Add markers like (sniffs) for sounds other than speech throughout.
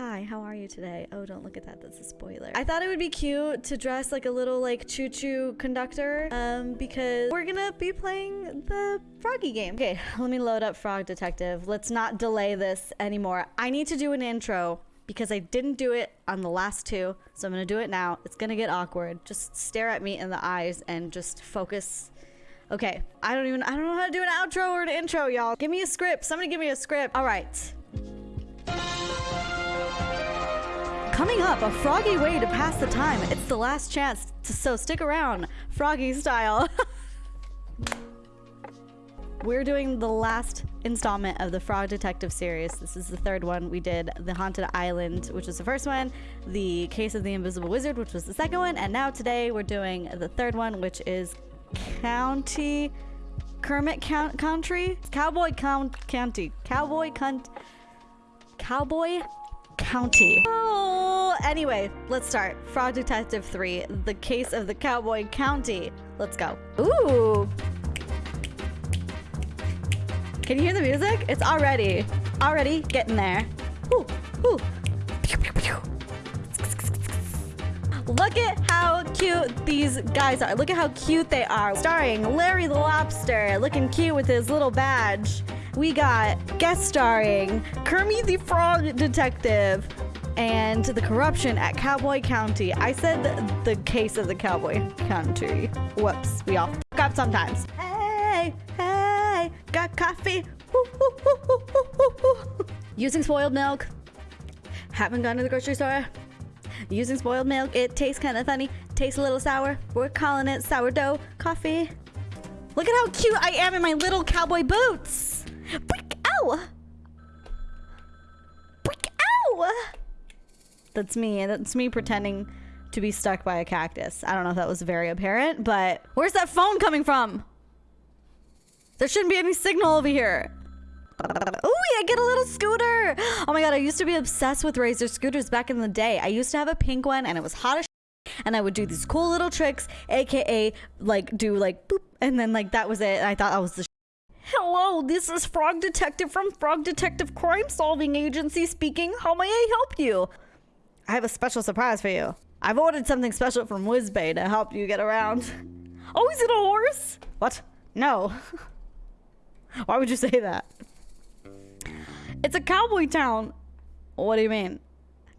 Hi, how are you today? Oh, don't look at that. That's a spoiler. I thought it would be cute to dress like a little like choo-choo conductor um, because we're gonna be playing the Froggy game. Okay, let me load up Frog Detective. Let's not delay this anymore. I need to do an intro because I didn't do it on the last two. So I'm gonna do it now. It's gonna get awkward. Just stare at me in the eyes and just focus. Okay, I don't even, I don't know how to do an outro or an intro, y'all. Give me a script. Somebody give me a script. All right. Coming up, a froggy way to pass the time. It's the last chance, to, so stick around, froggy style. (laughs) We're doing the last installment of the Frog Detective series. This is the third one. We did The Haunted Island, which was the first one, The Case of the Invisible Wizard, which was the second one, and now today we're doing the third one, which is County... Kermit Count Country? Cowboy Count County. Cowboy Cunt... Cowboy County. Oh, anyway, let's start. Frog Detective 3, The Case of the Cowboy County. Let's go. Ooh. Can you hear the music? It's already, already getting there. Ooh, ooh. Look at how cute these guys are. Look at how cute they are. Starring Larry the Lobster, looking cute with his little badge we got guest starring Kermit the Frog Detective and the corruption at Cowboy County. I said the, case of the Cowboy County. Whoops, we all fuck up sometimes. Hey, hey, got coffee. Using spoiled milk. Haven't gone to the grocery store. Using spoiled milk, it tastes kind of funny. Tastes a little sour. We're calling it sourdough coffee. Look at how cute I am in my little cowboy boots. Brick! Ow! Brick! Ow! That's me. That's me pretending to be stuck by a cactus. I don't know if that was very apparent, but where's that phone coming from? There shouldn't be any signal over here. Oh, I get a little scooter. Oh my god, I used to be obsessed with Razor scooters back in the day. I used to have a pink one and it was hot as and I would do these cool little tricks, aka like do like boop, and then like that was it. I thought I was the Hello, this is Frog Detective from Frog Detective Crime Solving Agency speaking. How may I help you? I have a special surprise for you. I've ordered something special from Whizbay to help you get around. Oh, is it a horse? What? No. (laughs) Why would you say that? It's a cowboy town. What do you mean?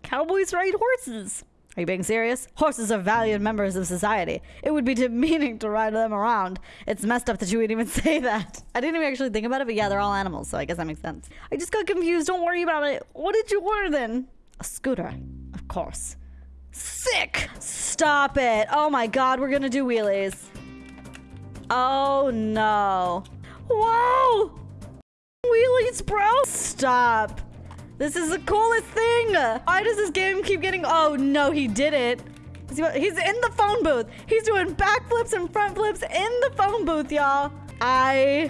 Cowboys ride horses. Are you being serious? Horses are valued members of society. It would be demeaning to ride them around. It's messed up that you would even (laughs) say that. I didn't even actually think about it, but yeah, they're all animals, so I guess that makes sense. I just got confused. Don't worry about it. What did you order then? A scooter, of course. Sick! Stop it. Oh my god, we're gonna do wheelies. Oh no. Whoa! Wheelies, bro! Stop. This is the coolest thing. Why does this game keep getting... Oh, no, he did it. He's in the phone booth. He's doing backflips and front flips in the phone booth, y'all. I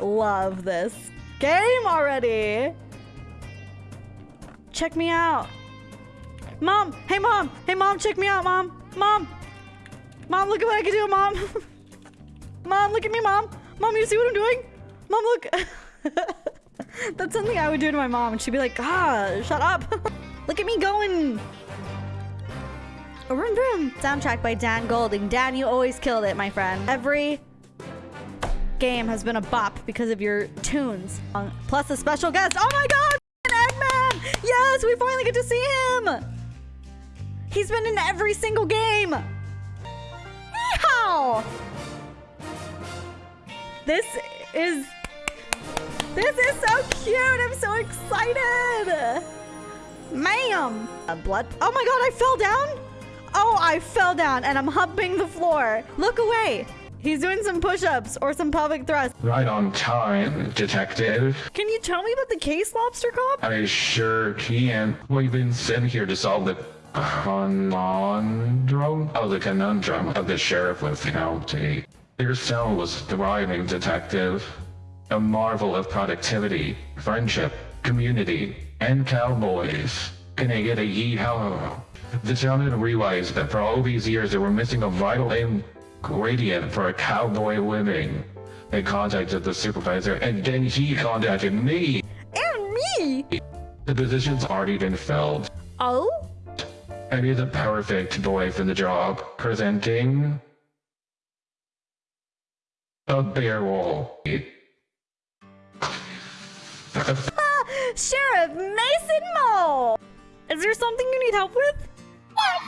love this game already. Check me out. Mom. Hey, mom. Hey, mom. Check me out, mom. Mom. Mom, look at what I can do, mom. (laughs) mom, look at me, mom. Mom, you see what I'm doing? Mom, look. (laughs) That's something I would do to my mom, and she'd be like, ah, shut up. (laughs) Look at me going. Vroom vroom. Soundtrack by Dan Golding. Dan, you always killed it, my friend. Every game has been a bop because of your tunes. Plus a special guest. Oh my god! Eggman! Yes, we finally get to see him! He's been in every single game! Yeehaw! This is this is so cute. I'm so excited. Ma'am. A blood. Oh my god, I fell down? Oh, I fell down and I'm humping the floor. Look away. He's doing some push-ups or some pelvic thrusts. Right on time, detective. Can you tell me about the case, Lobster Cop? I sure can. We've been sent here to solve the conundrum? Oh, the conundrum of the sheriff with county. Your cell was thriving, detective a marvel of productivity, friendship, community, and cowboys. Can I get a yee-haw? The town had realized that for all these years they were missing a vital ingredient for a cowboy living. They contacted the supervisor and then he contacted me. And me! The position's already been filled. Oh? I need the perfect boy for the job. Presenting... A bear wall. Ah, (laughs) Sheriff Mason Mole! Is there something you need help with? Yes!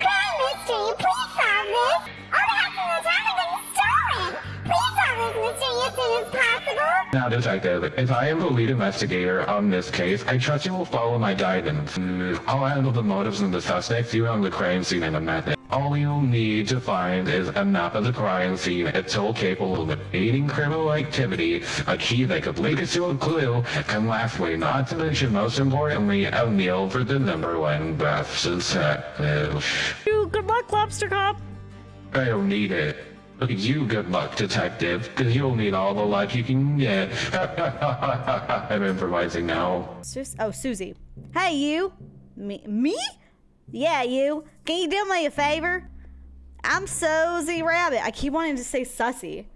Crime mystery, please solve this! All the house in the town are getting stolen! Please solve this mystery as soon as possible! Now, Detective, if I am the lead investigator on this case, I trust you will follow my guidance. I'll handle the motives and the suspects, you own the crime scene and the method. All you'll need to find is a map of the crime scene, a tool capable of aiding criminal activity, a key that could lead us to a clue, and lastly, not to mention most importantly, a meal for the number one best detective. You, good luck, Lobster Cop. I don't need it. You good luck, detective, because you'll need all the luck you can get. (laughs) I'm improvising now. Sus- oh, Susie. Hey, you. Me? Me? Yeah, you. Can you do me a favor? I'm Susie Rabbit. I keep wanting to say Sussy.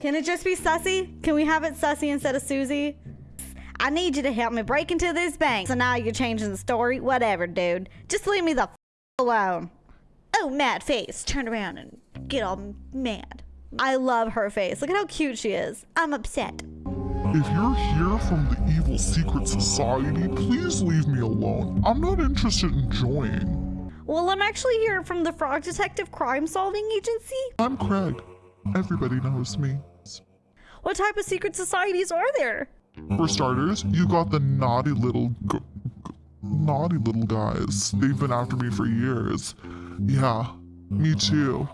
Can it just be Sussy? Can we have it Sussy instead of Susie? I need you to help me break into this bank. So now you're changing the story? Whatever, dude. Just leave me the f- alone. Oh, mad face. Turn around and get all mad. I love her face. Look at how cute she is. I'm upset. If you're here from the evil secret society, please leave me alone. I'm not interested in joining. Well, I'm actually here from the Frog Detective Crime Solving Agency. I'm Craig. Everybody knows me. What type of secret societies are there? For starters, you got the naughty little naughty little guys. They've been after me for years. Yeah, me too.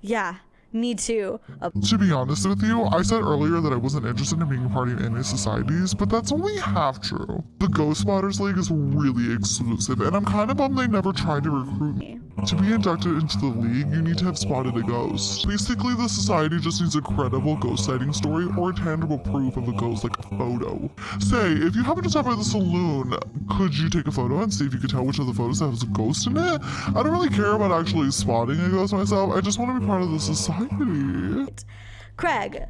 Yeah, me too. Uh, To be honest with you, I said earlier that I wasn't interested in being a part of any societies, but that's only half true. The Ghost Spotters League is really exclusive, and I'm kind of bummed they never tried to recruit me. To be inducted into the league, you need to have spotted a ghost. Basically, the society just needs a credible ghost sighting story or a tangible proof of a ghost, like a photo. Say, if you happen to stop by the saloon, could you take a photo and see if you could tell which of the photos has a ghost in it? I don't really care about actually spotting a ghost myself, I just want to be part of the society. Craig,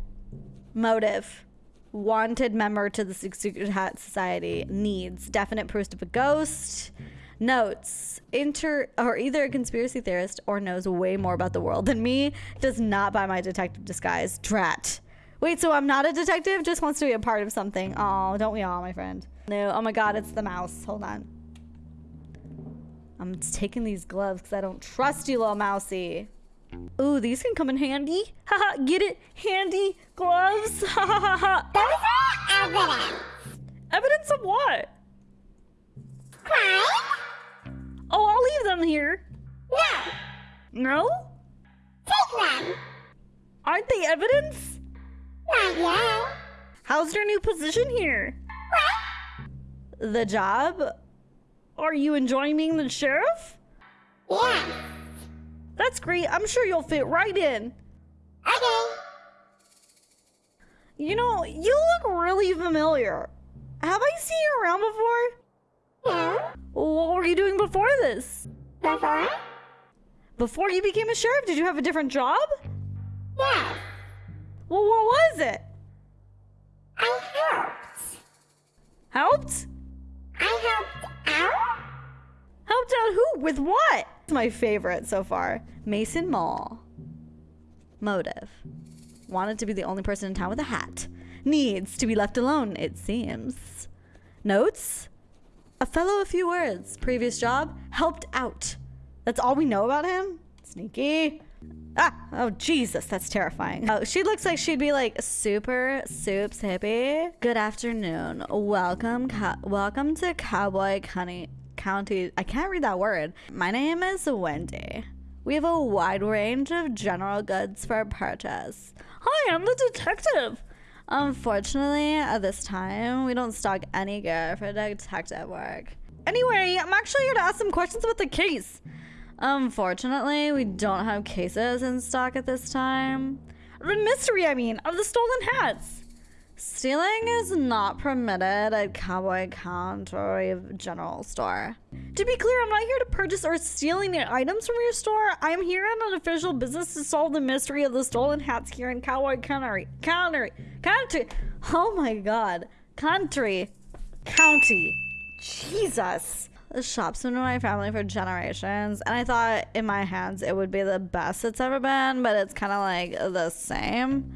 motive. Wanted member to the Secret Hat Society needs definite proof of a ghost. Notes: Inter or either a conspiracy theorist or knows way more about the world than me. Does not buy my detective disguise. Drat. Wait, so I'm not a detective? Just wants to be a part of something. Oh, don't we all, my friend? No. Oh my God, it's the mouse. Hold on. I'm taking these gloves because I don't trust you, little mousy. Ooh, these can come in handy. (laughs) Haha, get it? Handy gloves. (laughs) Ha ha ha ha. Those are evidence! Evidence of what? Crime? Oh, I'll leave them here. No! No? Take them! Aren't they evidence? Not yet! How's your new position here? What? The job? Are you enjoying being the sheriff? Yes! That's great. I'm sure you'll fit right in. Okay! You know, you look really familiar. Have I seen you around before? No? What were you doing before this? Before? Before you became a sheriff, did you have a different job? Yes! Well, what was it? I helped! Helped? I helped out? Helped out who? With what? It's my favorite so far. Mason Mole. Motive. Wanted to be the only person in town with a hat. Needs to be left alone, it seems. Notes? A fellow a few words. Previous job? Helped out. That's all we know about him? Sneaky. Ah, oh Jesus, that's terrifying. Oh, she looks like she'd be like super soups hippie. Good afternoon. Welcome, co- welcome to Cowboy County. County. I can't read that word. My name is Wendy. We have a wide range of general goods for purchase. Hi, I'm the detective. Unfortunately, at this time, we don't stock any gear for detective work. Anyway, I'm actually here to ask some questions about the case. Unfortunately, we don't have cases in stock at this time. The mystery, I mean, of the stolen hats. Stealing is not permitted at Cowboy County General Store. To be clear, I'm not here to purchase or steal any items from your store. I'm here on an official business to solve the mystery of the stolen hats here in Cowboy County. County. County. Oh my god. country, county. Jesus. This shop's been in my family for generations, and I thought in my hands it would be the best it's ever been, but it's kind of like the same.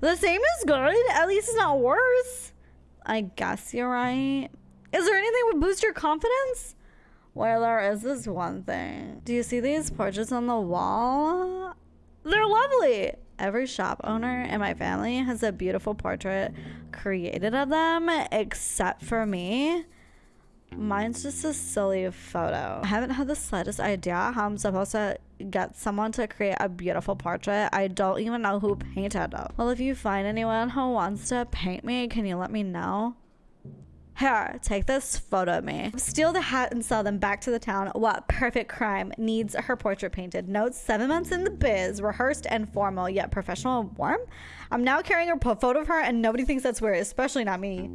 The same is good. At least it's not worse. I guess you're right. Is there anything would boost your confidence? Well, there is this one thing. Do you see these portraits on the wall? They're lovely. Every shop owner in my family has a beautiful portrait created of them, except for me. Mine's just a silly photo. I haven't had the slightest idea how I'm supposed to get someone to create a beautiful portrait. I don't even know who painted it. Well, if you find anyone who wants to paint me, can you let me know? Here, take this photo of me. Steal the hat and sell them back to the town. What perfect crime needs her portrait painted? Notes seven months in the biz, rehearsed and formal, yet professional and warm. I'm now carrying a photo of her, and nobody thinks that's weird, especially not me.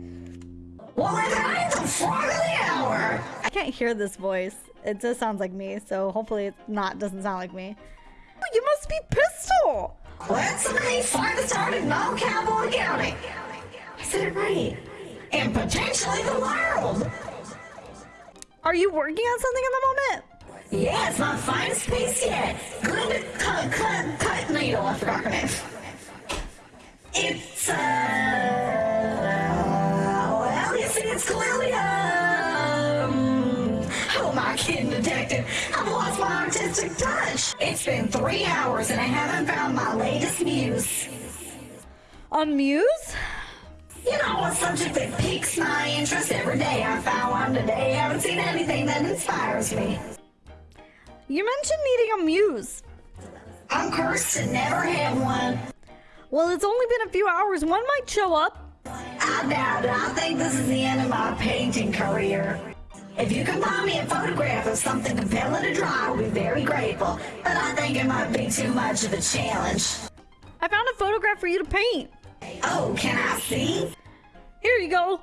Well, I the front of the hour. I can't hear this voice. It just sounds like me, so hopefully it's not doesn't sound like me. You must be Pistol. Let's some of the in all Cowboy County. I said it right. And potentially the world. Are you working on something in the moment? Yeah, it's my finest piece yet. Good cut, cut, cut needle. I forgot. It's, uh, well, you see, it's um, who am I kidding, detective? I've lost my artistic touch. It's been three hours and I haven't found my latest muse. On Muse? You know, a subject that piques my interest every day. I found one today. Haven't seen anything that inspires me. You mentioned needing a muse. I'm cursed to never have one. Well, it's only been a few hours. One might show up. I doubt it. I think this is the end of my painting career. If you can find me a photograph of something compelling to draw, I'll be very grateful. But I think it might be too much of a challenge. I found a photograph for you to paint. Oh, can I see? Here you go.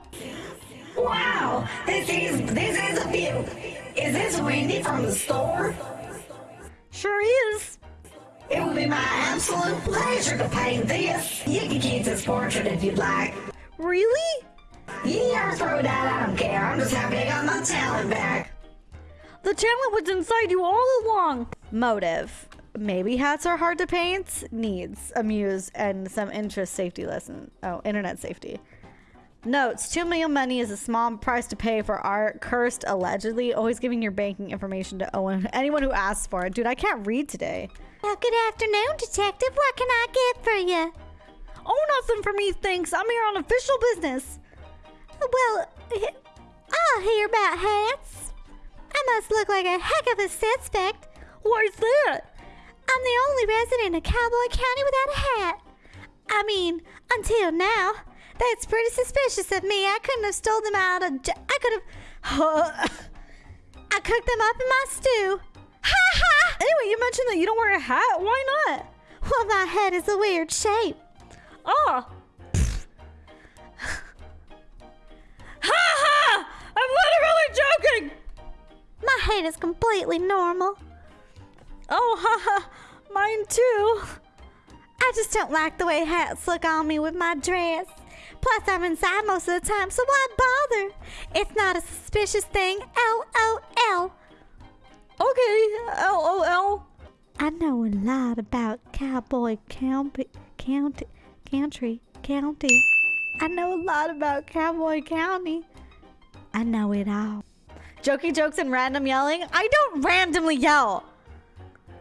Wow, this is this is a view. Is this Wendy from the store? Sure is. It would be my absolute pleasure to paint this. You can keep this portrait if you'd like. Really? Yeah, throw it out. I don't care. I'm just happy I got my talent back. The talent was inside you all along. Motive. Maybe hats are hard to paint. Needs, amuse, and some interest safety lesson. Oh, internet safety. Notes: Two million money is a small price to pay for art. Cursed, allegedly. Always giving your banking information to Owen. Anyone who asks for it. Dude, I can't read today. Well, good afternoon, Detective. What can I get for you? Oh, nothing for me, thanks. I'm here on official business. Well, I'll hear about hats. I must look like a heck of a suspect. Why's that? I'm the only resident of Cowboy County without a hat. I mean, until now. That's pretty suspicious of me. I couldn't have stole them out of. I could have. (laughs) I cooked them up in my stew. Ha ha! Anyway, you mentioned that you don't wear a hat. Why not? Well, my head is a weird shape. Oh. ha ha! I'm literally joking! My head is completely normal. Oh, ha ha! Mine too. I just don't like the way hats look on me with my dress. Plus, I'm inside most of the time, so why bother? It's not a suspicious thing. LOL. Okay, LOL. I know a lot about Cowboy County, County, Country, County. I know a lot about Cowboy County. I know it all. Jokey jokes and random yelling. I don't randomly yell.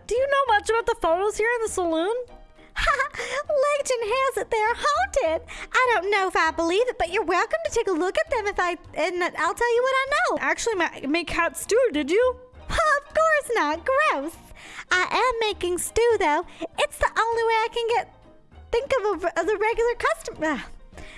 Do you know much about the photos here in the saloon? Ha! (laughs) Legend has it they're haunted. I don't know if I believe it, but you're welcome to take a look at them if I and I'll tell you what I know. Actually, ma- make cat stew, did you? (laughs) Of course not. Gross. I am making stew though. It's the only way I can get think of, a, of the regular customer.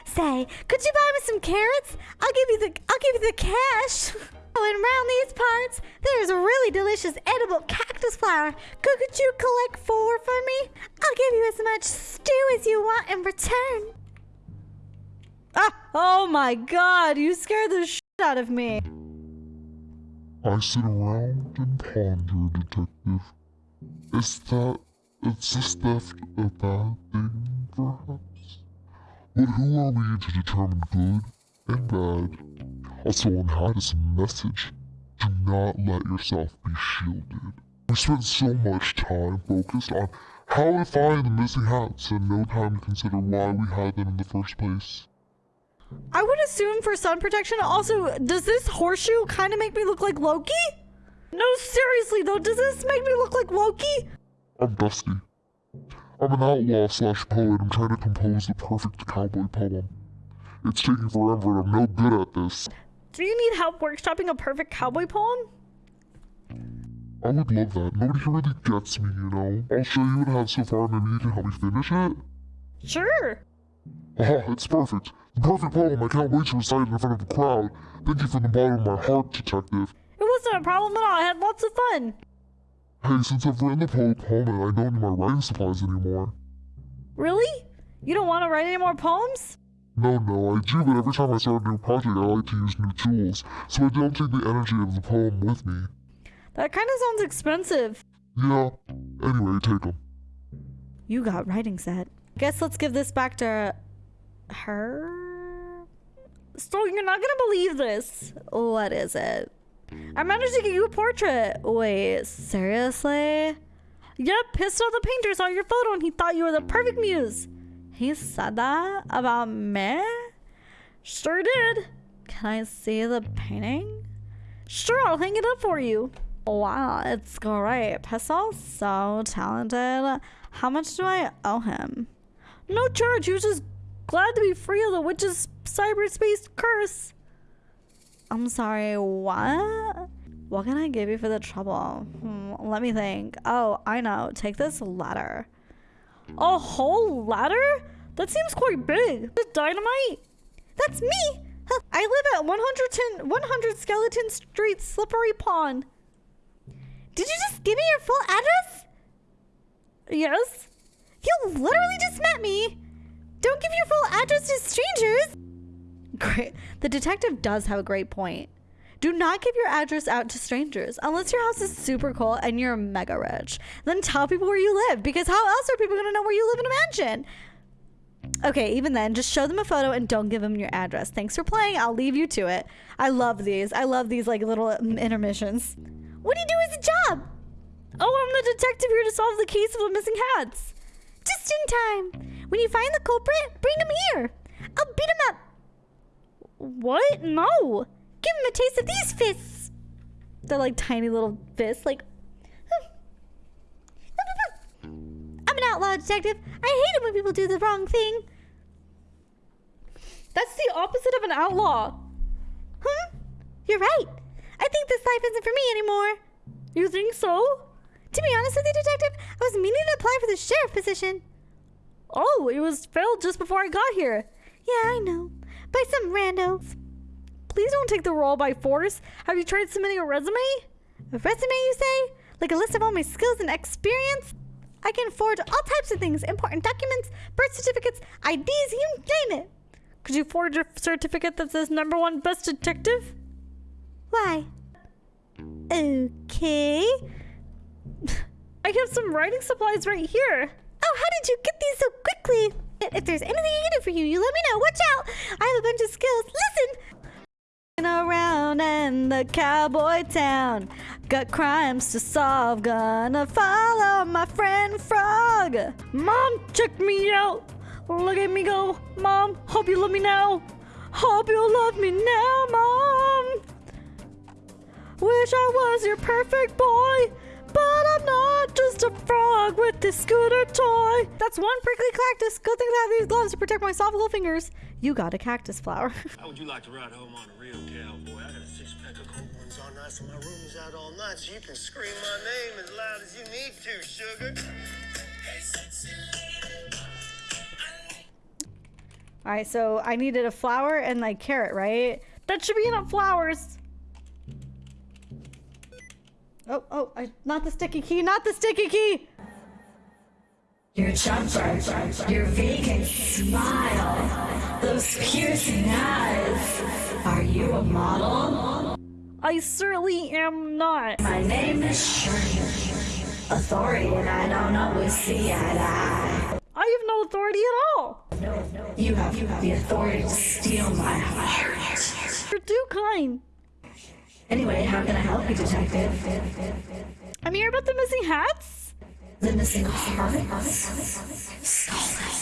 Say, could you buy me some carrots? I'll give you the I'll give you the cash. (laughs) Oh, and around these parts, there's a really delicious edible cactus flower. Could, could you collect four for me? I'll give you as much stew as you want in return. Ah, oh my god, you scared the shit out of me. I sit around and ponder, Detective. Is that. Is this theft a bad thing, perhaps? But who are we to determine good and bad. Also on hat is a message. Do not let yourself be shielded. We spent so much time focused on how to find the missing hats and no time to consider why we had them in the first place. I would assume for sun protection. Also, does this horseshoe kind of make me look like Loki? No, seriously though, does this make me look like Loki? I'm Dusty. I'm an outlaw slash poet. I'm trying to compose the perfect cowboy poem. It's taking forever and I'm no good at this. Do you need help workshopping a perfect cowboy poem? I would love that. Nobody really gets me, you know? I'll show you what I have so far, maybe you can help me finish it? Sure. Aha, it's perfect. The perfect poem. I can't wait to recite it in front of a crowd. Thank you from the bottom of my heart, detective. It wasn't a problem at all. I had lots of fun. Hey, since I've written the po- poem, I don't need my writing supplies anymore. Really? You don't want to write any more poems? No, no, I do, but every time I start a new project, I like to use new tools, so I don't take the energy of the poem with me. That kind of sounds expensive. Yeah. Anyway, take them. You got writing set. Guess let's give this back to her. So you're not gonna believe this. What is it? I managed to get you a portrait. Wait, seriously? Yep, off the painter saw your photo and he thought you were the perfect muse. He said that about me? Sure did. Can I see the painting? Sure, I'll hang it up for you. Wow, it's great. Pistol's so talented. How much do I owe him? No charge. He was just glad to be free of the witch's cyberspace curse. I'm sorry, what? What can I give you for the trouble? Hmm, let me think. Oh, I know. Take this ladder. A whole ladder? That seems quite big. Is dynamite? That's me! I live at 110, 100 Skeleton Street, Slippery Pond. Did you just give me your full address? Yes? You literally just met me! Don't give your full address to strangers! Great. The detective does have a great point. Do not give your address out to strangers unless your house is super cool and you're mega rich. Then tell people where you live because how else are people going to know where you live in a mansion? Okay, even then, just show them a photo and don't give them your address. Thanks for playing. I'll leave you to it. I love these. I love these like little mm, intermissions. What do you do as a job? Oh, I'm the detective here to solve the case of the missing hats. Just in time. When you find the culprit, bring him here. I'll beat him up. What? No. Give him a taste of these fists. They're like tiny little fists, like. (laughs) I'm an outlaw detective. I hate it when people do the wrong thing. That's the opposite of an outlaw. Hmm? You're right. I think this life isn't for me anymore. You think so? To be honest with you, detective, I was meaning to apply for the sheriff position. Oh, it was filled just before I got here. Yeah, I know. By some rando. Please don't take the role by force. Have you tried submitting a resume? A resume, you say? Like a list of all my skills and experience? I can forge all types of things important documents, birth certificates, IDs, you name it. Could you forge a certificate that says number one best detective? Why? Okay. (laughs) I have some writing supplies right here. Oh, how did you get these so quickly? If there's anything I can do for you, you let me know. Watch out! I have a bunch of skills. Listen! Around in the cowboy town, got crimes to solve. Gonna follow my friend Frog. Mom, check me out. Look at me go. Mom, hope you love me now. Hope you love me now, Mom. Wish I was your perfect boy. But I'm not just a frog with this scooter toy. That's one prickly cactus. Good thing I have these gloves to protect my soft little fingers. You got a cactus flower. (laughs) How would you like to ride home on a real cowboy? I got a six pack of cold ones all night, so my room is out all night, so you can scream my name as loud as you need to, sugar. All right, so I needed a flower and like carrot, right? That should be enough flowers. Oh, oh, I, not the sticky key, not the sticky key. Your chumper, your vacant smile, those piercing eyes. Are you a model? I certainly am not. My name is Shirley. Authority and I don't always see eye to eye. I have no authority at all. You have you have the authority to steal my heart. You're too kind. Anyway, how can I help you, Detective? I'm here about the missing hats. The missing hearts? Stolen.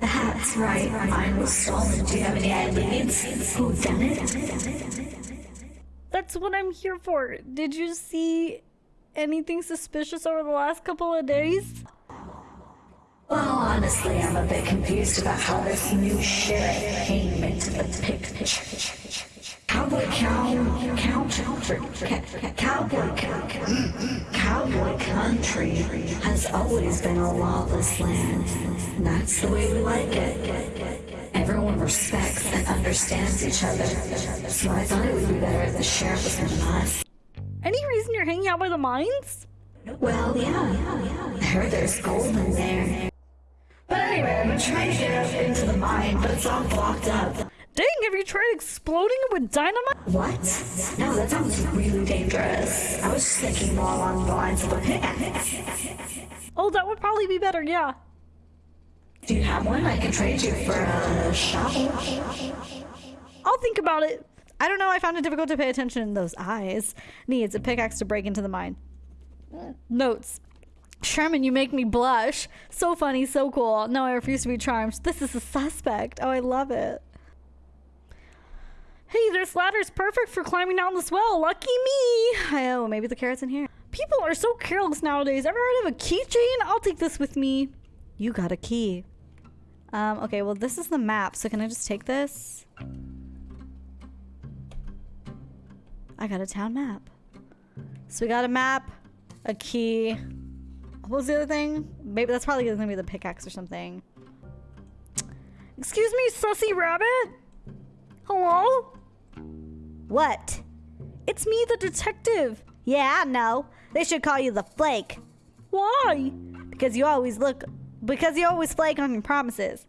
The hat's right. Mine was stolen. Do you have any ideas? Who done it? That's what I'm here for. Did you see anything suspicious over the last couple of days? Well, honestly, I'm a bit confused about how this new sheriff came into the picture. Cowboy cow, ca- cowboy, cow, cowboy country has always been a lawless land. And that's the way we like it. Everyone respects and understands each other. So I thought it would be better if the sheriff was from us. Any reason you're hanging out by the mines? Well, yeah. I heard there's gold in there. But anyway, I've been trying to get up into the mine, but it's all blocked up. Dang, have you tried exploding it with dynamite? What? No, that sounds really dangerous. I was just thinking more along the lines of a pickaxe. Oh, that would probably be better, yeah. Do you have one? I can trade you for a shovel. I'll think about it. I don't know, I found it difficult to pay attention in those eyes. Needs a pickaxe to break into the mine. Notes. Sherman, you make me blush. So funny, so cool. No, I refuse to be charmed. This is a suspect. Oh, I love it. Hey, this ladder's perfect for climbing down this well. Lucky me. Oh, maybe the carrot's in here. People are so careless nowadays. Ever heard of a keychain? I'll take this with me. You got a key. Um, okay, well, this is the map. So can I just take this? I got a town map. So we got a map, a key. What was the other thing? Maybe that's probably gonna be the pickaxe or something. Excuse me, sussy rabbit? Hello? What? It's me, the detective. Yeah, I know. They should call you the Flake. Why? Because you always look. Because you always flake on your promises.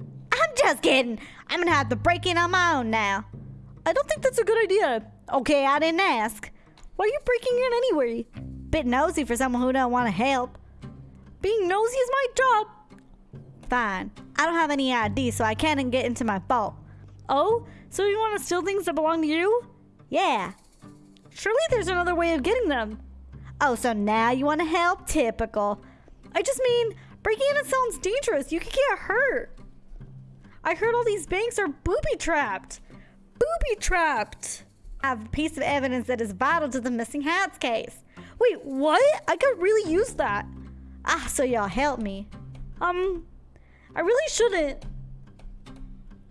I'm just kidding. I'm gonna have to break in on my own now. I don't think that's a good idea. Okay, I didn't ask. Why are you breaking in anyway? Bit nosy for someone who don't want to help. Being nosy is my job. Fine. I don't have any ID, so I can't get into my vault. Oh? So you want to steal things that belong to you? Yeah. Surely there's another way of getting them. Oh, so now you want to help? Typical. I just mean, breaking in it sounds dangerous. You could get hurt. I heard all these banks are booby trapped. Booby trapped. I have a piece of evidence that is vital to the missing hats case. Wait, what? I could really use that. Ah, so y'all help me. Um, I really shouldn't.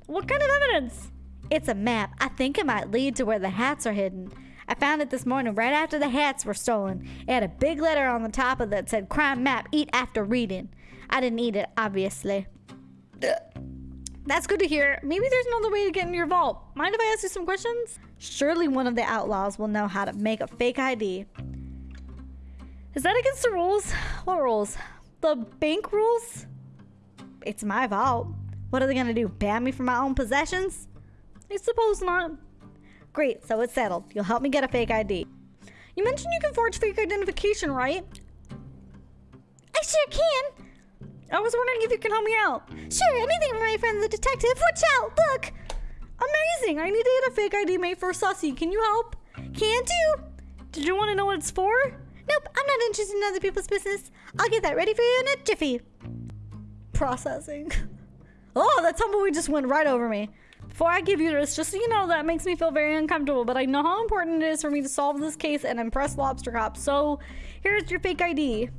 What kind of evidence? It's a map. I think it might lead to where the hats are hidden. I found it this morning right after the hats were stolen. It had a big letter on the top of it that said crime map, eat after reading. I didn't eat it, obviously. (sniffs) That's good to hear. Maybe there's another way to get into your vault. Mind if I ask you some questions? Surely one of the outlaws will know how to make a fake ID. Is that against the rules? What rules? The bank rules? It's my vault. What are they gonna do? Ban me from my own possessions? I suppose not. Great, so it's settled. You'll help me get a fake ID. You mentioned you can forge fake identification, right? I sure can. I was wondering if you can help me out. Sure, anything for my friend the detective. Watch out, look. Amazing. I need to get a fake ID made for Sussy. Can you help? Can do. Did you want to know what it's for? Nope, I'm not interested in other people's business. I'll get that ready for you in a jiffy. Processing. (laughs) Oh, that tumbleweed just went right over me. Before I give you this, just so you know, that makes me feel very uncomfortable, but I know how important it is for me to solve this case and impress Lobster Cop. So, here's your fake ID.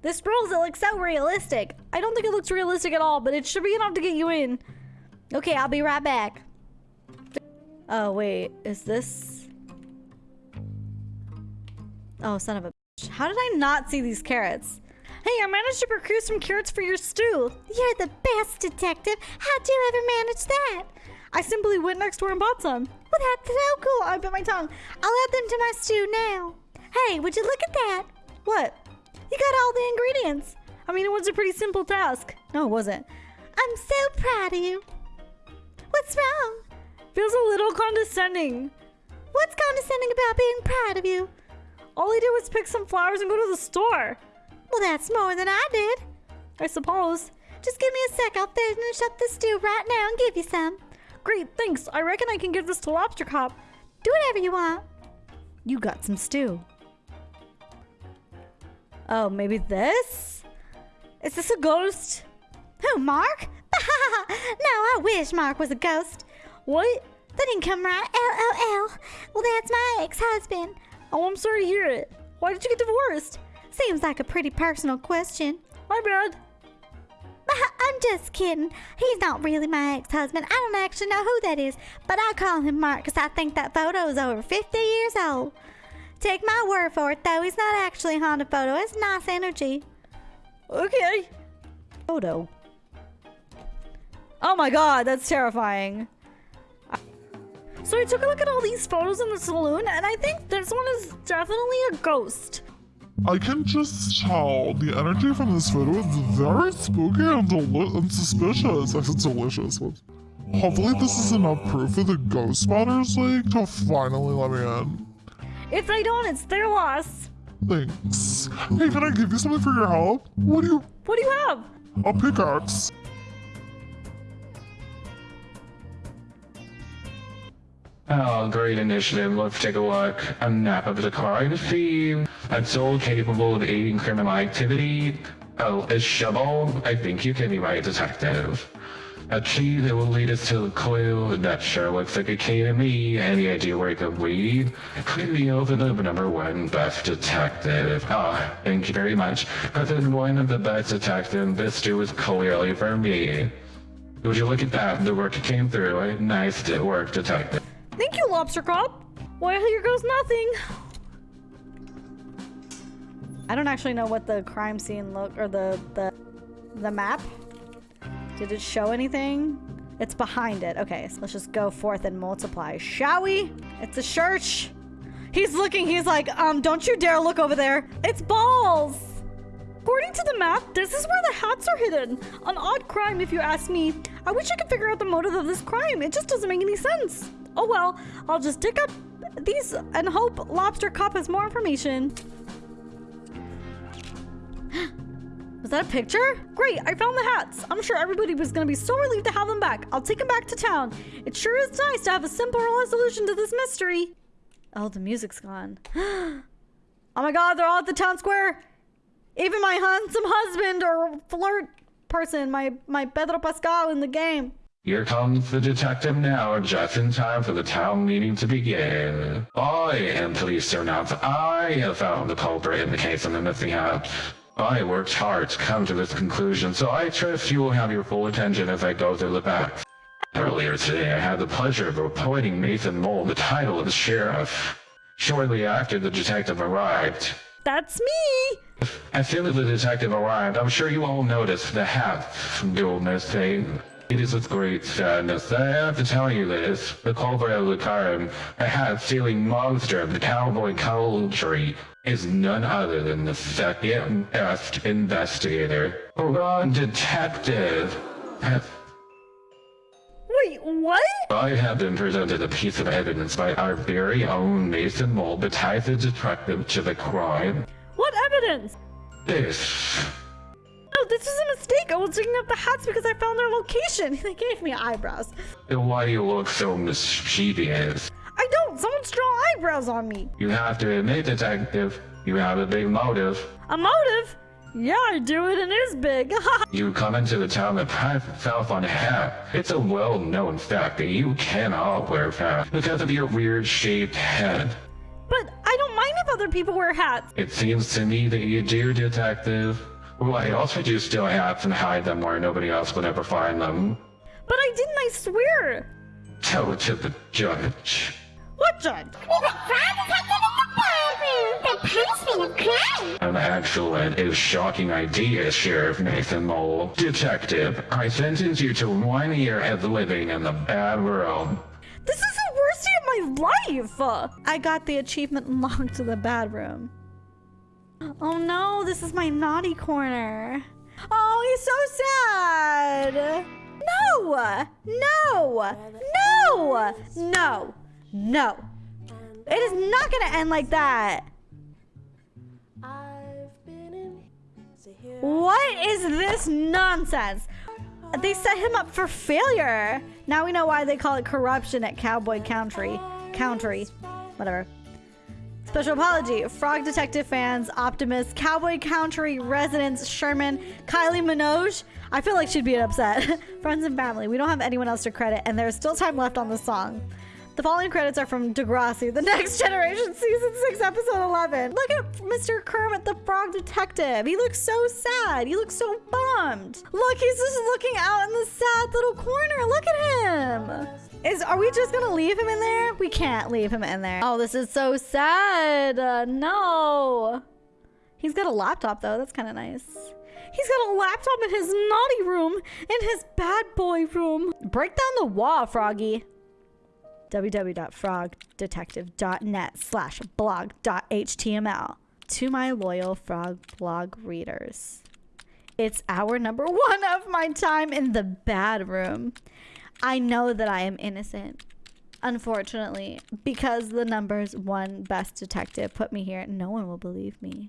This rules, it looks so realistic. I don't think it looks realistic at all, but it should be enough to get you in. Okay, I'll be right back. Oh, wait. Is this... Oh, son of a bitch. How did I not see these carrots? Hey, I managed to procure some carrots for your stew. You're the best detective. How'd you ever manage that? I simply went next door and bought some. Well, that's so cool. I bit my tongue. I'll add them to my stew now. Hey, would you look at that? What? You got all the ingredients. I mean, it was a pretty simple task. No, it wasn't. I'm so proud of you. What's wrong? Feels a little condescending. What's condescending about being proud of you? All I did was pick some flowers and go to the store. Well, that's more than I did. I suppose. Just give me a sec. I'll finish up the stew right now and give you some. Great, thanks. I reckon I can give this to Lobster Cop. Do whatever you want. You got some stew. Oh, maybe this? Is this a ghost? Who, Mark? (laughs) no, I wish Mark was a ghost. What? That didn't come right. LOL. Well, that's my ex-husband. Oh, I'm sorry to hear it. Why did you get divorced? Seems like a pretty personal question. My bad. Uh, I'm just kidding. He's not really my ex-husband. I don't actually know who that is, but I call him Mark because I think that photo is over 50 years old. Take my word for it, though. He's not actually a haunted photo. It's nice energy. Okay. Photo. Oh my god, that's terrifying. So I took a look at all these photos in the saloon, and I think this one is definitely a ghost. I can just tell the energy from this photo is very spooky and, deli- and suspicious. I said delicious. Hopefully this is enough proof for the Ghost Spotters League to finally let me in. If they don't, it's their loss. Thanks. Hey, can I give you something for your help? What do you... What do you have? A pickaxe. Oh, great initiative. Let's take a look. A map of the scene. A tool capable of aiding criminal activity. Oh, a shovel? I think you can be right, detective. A key that will lead us to a clue. That sure looks like a key to me. Any idea where it could lead? Be over the number one best detective. Ah, thank you very much. But then one of the best detectives, this too is clearly for me. Would you look at that? The work came through. A nice work, detective. Thank you, Lobster Cop. Well, here goes nothing. I don't actually know what the crime scene look or the the the map. Did it show anything? It's behind it. Okay, so let's just go forth and multiply, shall we? It's a church. He's looking. He's like, um, don't you dare look over there. It's balls. According to the map, this is where the hats are hidden. An odd crime, if you ask me. I wish I could figure out the motive of this crime. It just doesn't make any sense. Oh well, I'll just dig up these and hope Lobster Cop has more information. (gasps) Was that a picture? Great, I found the hats. I'm sure everybody was gonna be so relieved to have them back. I'll take them back to town. It sure is nice to have a simple resolution to this mystery. Oh, the music's gone. (gasps) oh my god, they're all at the town square. Even my handsome husband or flirt person, my, my Pedro Pascal in the game. Here comes the detective now, just in time for the town meeting to begin. I am pleased to announce I have found the culprit in the case of the missing hat. I worked hard to come to this conclusion, so I trust you will have your full attention as I go through the facts. Earlier today, I had the pleasure of appointing Nathan Mole the title of sheriff. Shortly after the detective arrived, That's me. as soon as the detective arrived, I'm sure you all noticed the hat go missing. It is with great sadness that I have to tell you this. The culprit of the crime, the hat-stealing monster of the cowboy country, is none other than the second best investigator. Ron Detective. Wait, what? I have been presented a piece of evidence by our very own Mason Mole that ties the detective to the crime. What evidence? This. No, this is a mistake. I was digging up the hats because I found their location. (laughs) They gave me eyebrows. Why do you look so mischievous? I don't. Someone's draw eyebrows on me. You have to admit, detective, you have a big motive. A motive? Yeah, I do it and it is big. (laughs) You come into the town and pat yourself on hat. It's a well-known fact that you cannot wear hats because of your weird-shaped head. but I don't mind if other people wear hats. It seems to me that you do, detective. Why else would you steal hats and hide them where nobody else would ever find them? But I didn't, I swear. Tell it to the judge. What judge? An excellent is shocking idea, Sheriff Nathan Mole. Detective, I sentence you to one year of living in the bad room. This is the worst day of my life. I got the achievement locked to the bad room. Oh no, this is my naughty corner. Oh, he's so sad. No, no, no, no, no. It is not gonna end like that. I've been in, so here What is this nonsense? They set him up for failure. Now we know why they call it corruption at Cowboy Country. Country. Whatever. Special apology. Frog Detective fans, Optimus, Cowboy County residents, Sherman, Kylie Minogue. I feel like she'd be upset. (laughs) Friends and family. We don't have anyone else to credit, and there's still time left on the song. The following credits are from Degrassi, The (laughs) Next Generation, Season 6, Episode 11. Look at Mr. Kermit the Frog Detective. He looks so sad. He looks so bummed. Look, he's just looking out in the sad little corner. Look at him. Are we just to leave him in there? We can't leave him in there. Oh, this is so sad. Uh, no. He's got a laptop, though. That's kind of nice. He's got a laptop in his naughty room, in his bad boy room. Break down the wall, Froggy www.frogdetective.net slash blog.html to my loyal frog blog readers. It's hour number (laughs) one of my time in the bad room. I know that I am innocent. Unfortunately, because the numbers one best detective put me here, no one will believe me.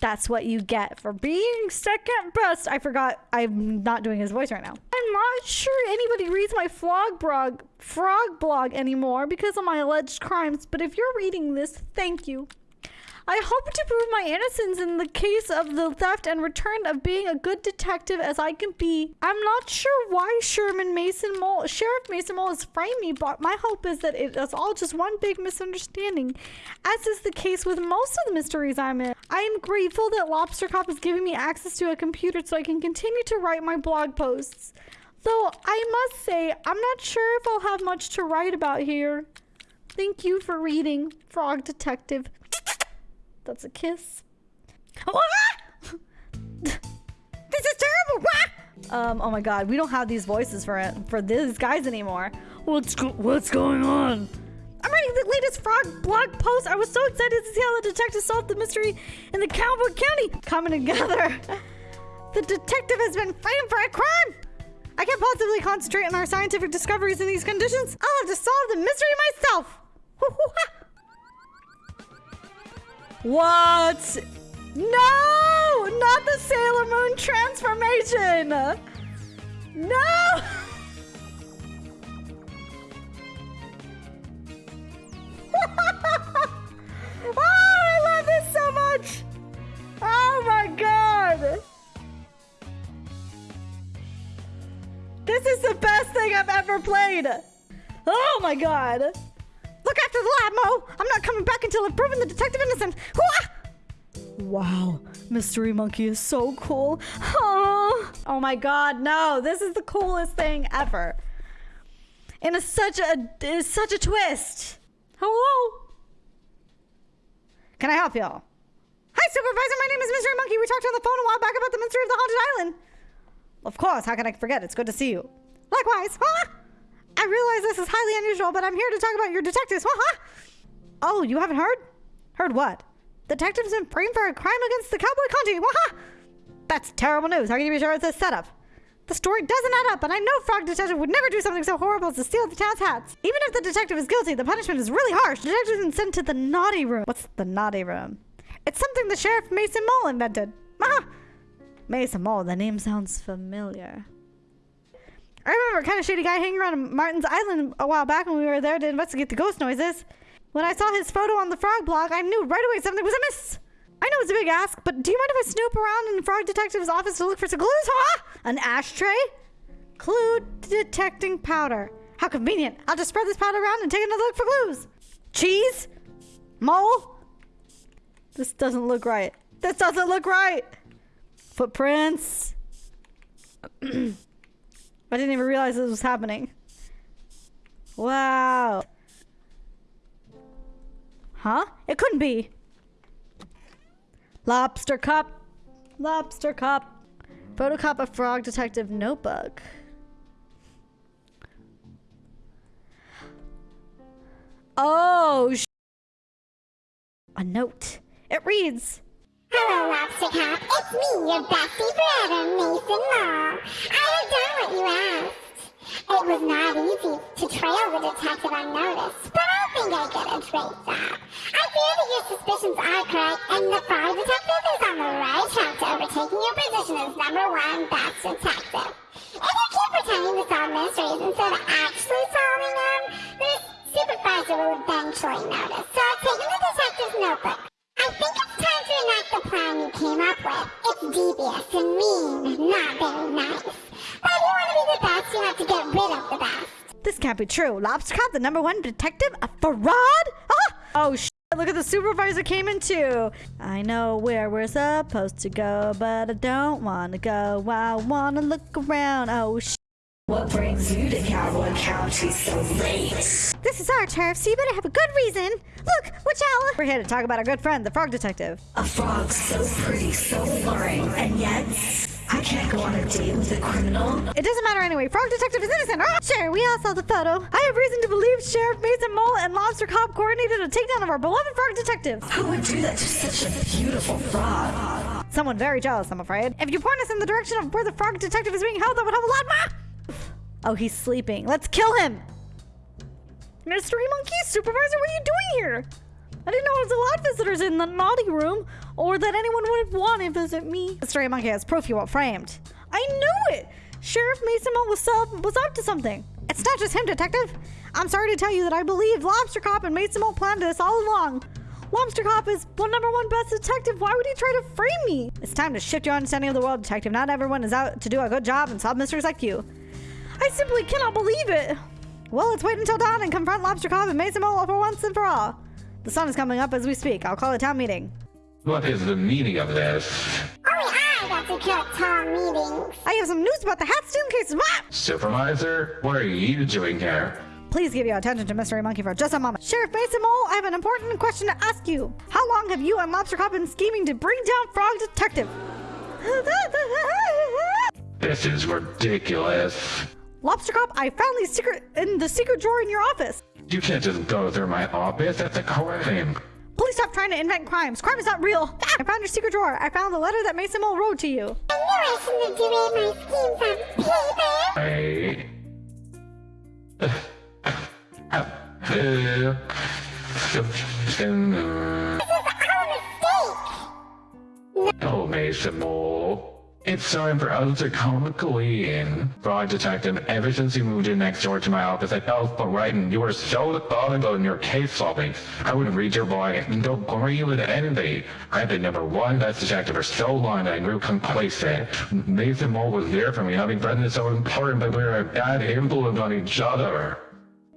That's what you get for being second best. I forgot I'm not doing his voice right now. I'm not sure anybody reads my frog blog, frog blog anymore because of my alleged crimes, but if you're reading this, thank you. I hope to prove my innocence in the case of the theft and return of being a good detective as I can be. I'm not sure why Sherman Mason Mole, Sheriff Mason Mole has framed me, but my hope is that it is all just one big misunderstanding, as is the case with most of the mysteries I'm in. I am grateful that Lobster Cop is giving me access to a computer so I can continue to write my blog posts. Though I must say, I'm not sure if I'll have much to write about here. Thank you for reading, Frog Detective. That's a kiss. (laughs) this is terrible. Um, oh my god, we don't have these voices for for these guys anymore. What's go what's going on? I'm reading the latest frog blog post. I was so excited to see how the detective solved the mystery in the Cowboy County coming together. (laughs) the detective has been framed for a crime. I can't possibly concentrate on our scientific discoveries in these conditions. I'll have to solve the mystery myself. (laughs) What? No! Not the Sailor Moon transformation! No! (laughs) oh, I love this so much! Oh my god! This is the best thing I've ever played! Oh my god! Look after the lab, Mo! I'm not coming back until I've proven the detective innocent! Hooah! Wow, Mystery Monkey is so cool. Oh, oh my god, no, this is the coolest thing ever. And it's such a it's such a twist. Hello? Can I help y'all? Hi, Supervisor, my name is Mystery Monkey. We talked on the phone a while back about the mystery of the haunted island. Of course, how can I forget? It's good to see you. Likewise. Huh? I realize this is highly unusual, but I'm here to talk about your detectives. Oh, you haven't heard? Heard what? Detectives been framed for a crime against the Cowboy County. Waha! That's terrible news. How can you be sure it's a setup? The story doesn't add up, and I know Frog Detective would never do something so horrible as to steal the town's hats. Even if the detective is guilty, the punishment is really harsh. Detective's been sent to the naughty room. What's the naughty room? It's something the Sheriff Mason Mole invented. Mason Mole, the name sounds familiar. I remember a kind of shady guy hanging around Martin's Island a while back when we were there to investigate the ghost noises. When I saw his photo on the frog blog, I knew right away something was amiss. I know it's a big ask, but do you mind if I snoop around in the frog detective's office to look for some clues, huh? An ashtray? Clue detecting powder. How convenient. I'll just spread this powder around and take another look for clues. Cheese? Mole? This doesn't look right. This doesn't look right. Footprints. (clears throat) I didn't even realize this was happening. Wow. Huh? It couldn't be. Lobster Cop. Lobster Cop. Photocop a frog detective notebook. Oh, a note. It reads. Hello, Lobster Cop. It's me, your bestie brother, Mason Mole. I have done what you asked. It was not easy to trail the detective unnoticed, but I'll think I did a great job. I fear that your suspicions are correct, and the frog detective is on the right track to overtaking your position as number one best detective. If you keep pretending to solve mysteries instead of actually solving them, the supervisor will eventually notice. So I've taken the detective's notebook. I think it's enact the plan you came up with. It's devious and mean, not very nice. But if you want to be the best, you have to get rid of the best. This can't be true. Lobster Cop, the number one detective, a fraud? Ah! Oh, sh! Look at the supervisor came in too. I know where we're supposed to go, but I don't want to go. I want to look around. Oh, sh! What brings you to Cowboy County so late? This is our turf, so you better have a good reason. Look, watch out. We're here to talk about our good friend, the frog detective. A frog so pretty, so alluring, and yet I can't go on a date with a criminal. It doesn't matter anyway. Frog detective is innocent. Ah! Sure, we all saw the photo. I have reason to believe Sheriff Mason Mole and Lobster Cop coordinated a takedown of our beloved frog detective. Who would do that to such a beautiful frog? Someone very jealous, I'm afraid. If you point us in the direction of where the frog detective is being held, that would help a lot. Ma! Oh, he's sleeping. Let's kill him. Mystery Monkey, Supervisor, what are you doing here? I didn't know there was a lot of visitors in the naughty room, or that anyone would want to visit me. Mystery Monkey has proof you were framed. I knew it! Sheriff Mason was, up, was up to something. It's not just him, Detective. I'm sorry to tell you that I believe Lobster Cop and Mason Mole planned this all along. Lobster Cop is one number one best detective. Why would he try to frame me? It's time to shift your understanding of the world, Detective. Not everyone is out to do a good job and solve mysteries like you. I simply cannot believe it. Well, let's wait until dawn and confront Lobster Cop and Mason Mole for once and for all. The sun is coming up as we speak. I'll call a town meeting. What is the meaning of this? Oh, Only I got to cut town meetings. I have some news about the hat stealing cases. What? Supervisor, what are you doing here? Please give your attention to Mystery Monkey for just a moment. Sheriff Mason Mole, I have an important question to ask you. How long have you and Lobster Cop been scheming to bring down Frog Detective? (laughs) This is ridiculous. Lobster Cop, I found these secret in the secret drawer in your office. You can't just go through my office. That's a crime. Please stop trying to invent crimes. Crime is not real. I found your secret drawer. I found the letter that Mason Mole wrote to you. I knew I shouldn't have my schemes on paper. I. (laughs) This is our mistake. Oh, Mason Mole. It's time for us to come clean. Frog Detective, ever since you moved in next door to my office at Alpha Writing, you were so methodical in your case solving. I would read your boy and don't worry with envy. I've been number one best detective for so long that I grew complacent. Mason Mole was there for me, having friends so important, but we were a bad influence on each other.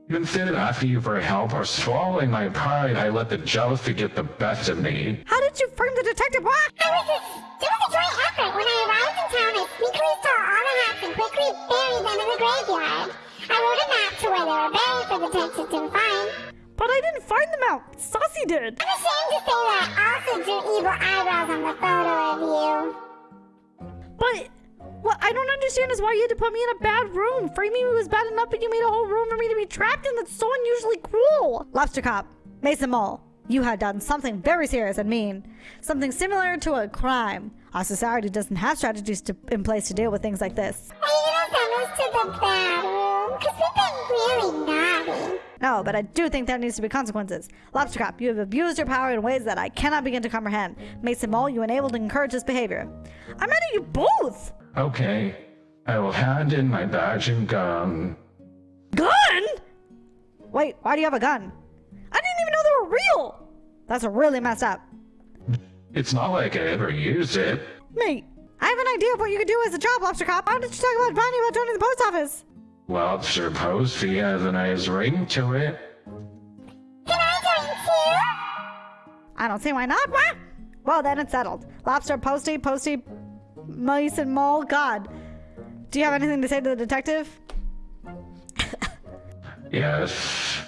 Instead of asking you for help or swallowing my pride, I let the jealousy get the best of me. How did you frame the detective? What? I was a, it was a joint effort. When I arrived in town, I sneakily stole all the hats and quickly buried them in the graveyard. I wrote a map to where they were buried for the detective to find. But I didn't find them out. Saucy did. I'm ashamed to say that I also drew evil eyebrows on the photo of you. But what I don't understand is why you had to put me in a bad room. Framing me was bad enough, but you made a whole room for me to be trapped in. That's so unusually cruel. Lobster Cop, Mason Mole, you had done something very serious and mean. Something similar to a crime. Our society doesn't have strategies to, in place to deal with things like this. Are you gonna send us to the bad room? Cause we've been really naughty. No, but I do think there needs to be consequences. Lobster Cop, you have abused your power in ways that I cannot begin to comprehend. Mason Mole, you enabled and encouraged this behavior. I'm mad at you both. Okay, I will hand in my badge and gun. Gun? Wait, why do you have a gun? I didn't even know they were real. That's a really messed up. It's not like I ever used it. Mate, I have an idea of what you could do as a job, Lobster Cop. Why did you talk about finding about joining the post office? Lobster Posty has a nice ring to it. Can I join too? I don't see why not. What? Well, then it's settled. Lobster, Posty, Posty, Mice, and Mole. God. Do you have anything to say to the detective? (laughs) Yes.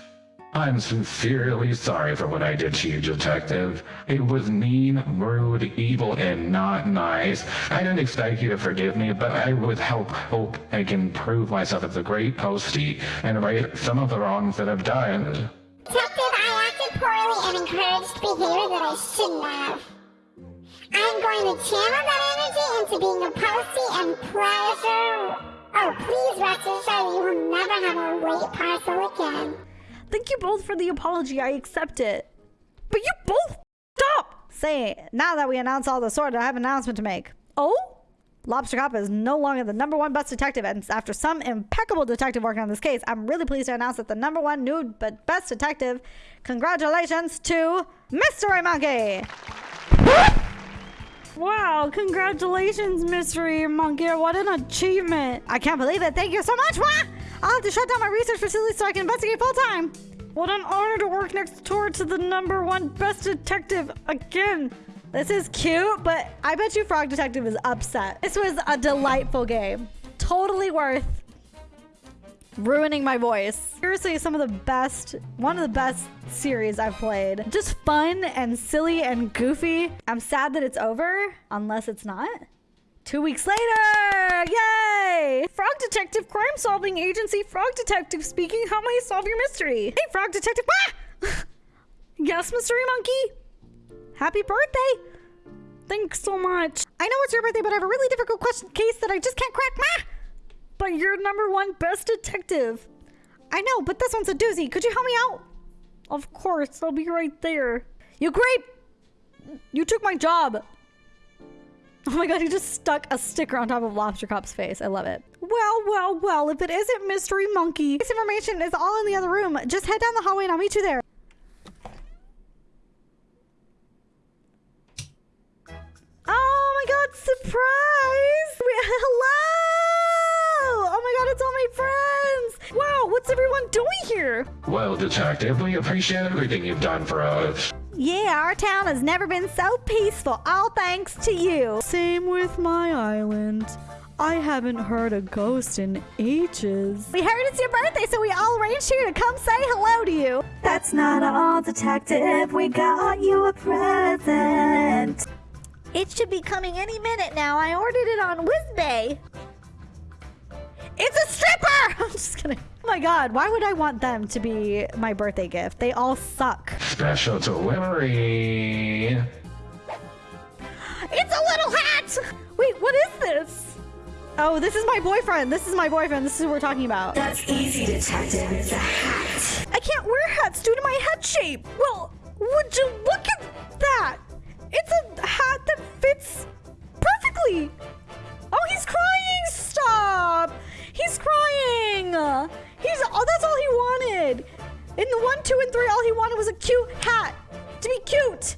I'm sincerely sorry for what I did to you, Detective. It was mean, rude, evil, and not nice. I didn't expect you to forgive me, but I would help hope I can prove myself as a great postie and right some of the wrongs that I've done. Detective, I acted poorly and encouraged behavior that I shouldn't have. I'm going to channel that energy into being a postie and pleasure. Oh, please rest assured you will never have a late parcel again. Thank you both for the apology. I accept it. But you both stop. Say, now that we announced all the sort, I have an announcement to make. Oh? Lobster Cop is no longer the number one best detective, and after some impeccable detective work on this case, I'm really pleased to announce that the number one nude but best detective, congratulations to Mystery Monkey! Wow, congratulations, Mystery Monkey. What an achievement. I can't believe it. Thank you so much. I'll have to shut down my research facility so I can investigate full time. What an honor to work next door to the number one best detective again. This is cute, but I bet you Frog Detective is upset. This was a delightful game. Totally worth ruining my voice. Seriously, some of the best, one of the best series I've played. Just fun and silly and goofy. I'm sad that it's over, unless it's not. Two weeks later! Yay! Frog Detective Crime Solving Agency Frog Detective speaking. How may I solve your mystery? Hey, Frog Detective. Ah! (laughs) yes, Mystery Monkey? Happy birthday! Thanks so much. I know it's your birthday, but I have a really difficult question case that I just can't crack. Ma! But you're number one best detective. I know, but this one's a doozy. Could you help me out? Of course, I'll be right there. You great! You took my job. Oh my god, he just stuck a sticker on top of Lobster Cop's face. I love it. Well, well, well, if it isn't Mystery Monkey. This information is all in the other room. Just head down the hallway and I'll meet you there. Oh my god, surprise! We- (laughs) Hello! Oh my god, it's all my friends! Wow, what's everyone doing here? Well, Detective, we appreciate everything you've done for us. Yeah, our town has never been so peaceful, all thanks to you. Same with my island. I haven't heard a ghost in ages. We heard it's your birthday, so we all arranged here to come say hello to you. That's not all, Detective. We got you a present. It should be coming any minute now. I ordered it on Whizbay. It's a stripper! (laughs) I'm just kidding. Oh my god, why would I want them to be my birthday gift? They all suck. Special delivery. It's a little hat! Wait, what is this? Oh, this is my boyfriend. This is my boyfriend. This is who we're talking about. That's easy, Detective. It's a hat. I can't wear hats due to my head shape. Well, would you look at that? It's a hat that fits perfectly. Oh, he's crying. Stop. He's crying. He's oh, that's all he wanted. In the one, two, and three, all he wanted was a cute hat to be cute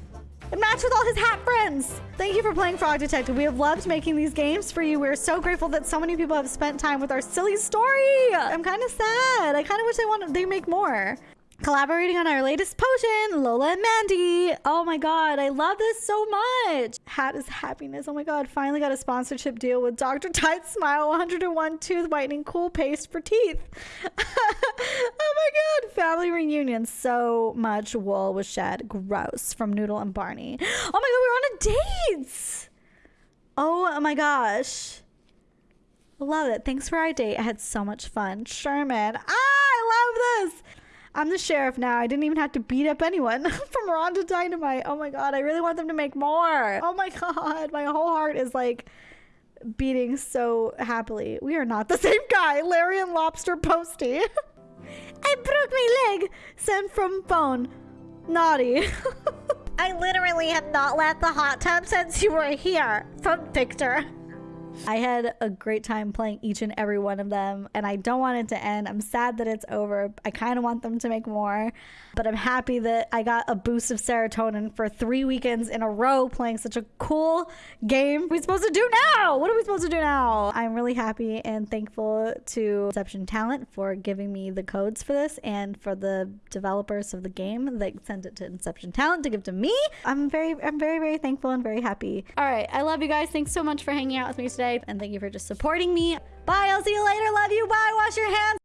and match with all his hat friends. Thank you for playing Frog Detective. We have loved making these games for you. We're so grateful that so many people have spent time with our silly story. I'm kind of sad. I kind of wish they wanted they make more. Collaborating on our latest potion, Lola and Mandy. Oh my god, I love this so much. Hat is happiness. Oh my god, finally got a sponsorship deal with Dr. Tide Smile 101 tooth whitening cool paste for teeth. (laughs) oh my god, family reunion. So much wool was shed. Gross from Noodle and Barney. Oh my god, we're on a date. Oh my gosh. Love it. Thanks for our date. I had so much fun. Sherman. Ah, I love this. I'm the sheriff now. I didn't even have to beat up anyone (laughs) from Ron to Dynamite. Oh my god, I really want them to make more. Oh my (laughs) god, my whole heart is like beating so happily. We are not the (laughs) same guy. Larry and Lobster Posty. I broke my leg. Sent from phone. Naughty. I literally have not left the hot tub since you were here. From Victor. I had a great time playing each and every one of them, and I don't want it to end. I'm sad that it's over. I kind of want them to make more, but I'm happy that I got a boost of serotonin for three weekends in a row playing such a cool game. What are we supposed to do now? What are we supposed to do now? I'm really happy and thankful to Inception Talent for giving me the codes for this and for the developers of the game that sent it to Inception Talent to give to me. I'm very, I'm very, very thankful and very happy. All right, I love you guys. Thanks so much for hanging out with me today, and thank you for just supporting me. Bye. I'll see you later. Love you. Bye. Wash your hands.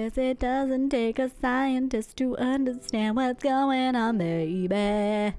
It doesn't take a scientist to understand what's going on, baby.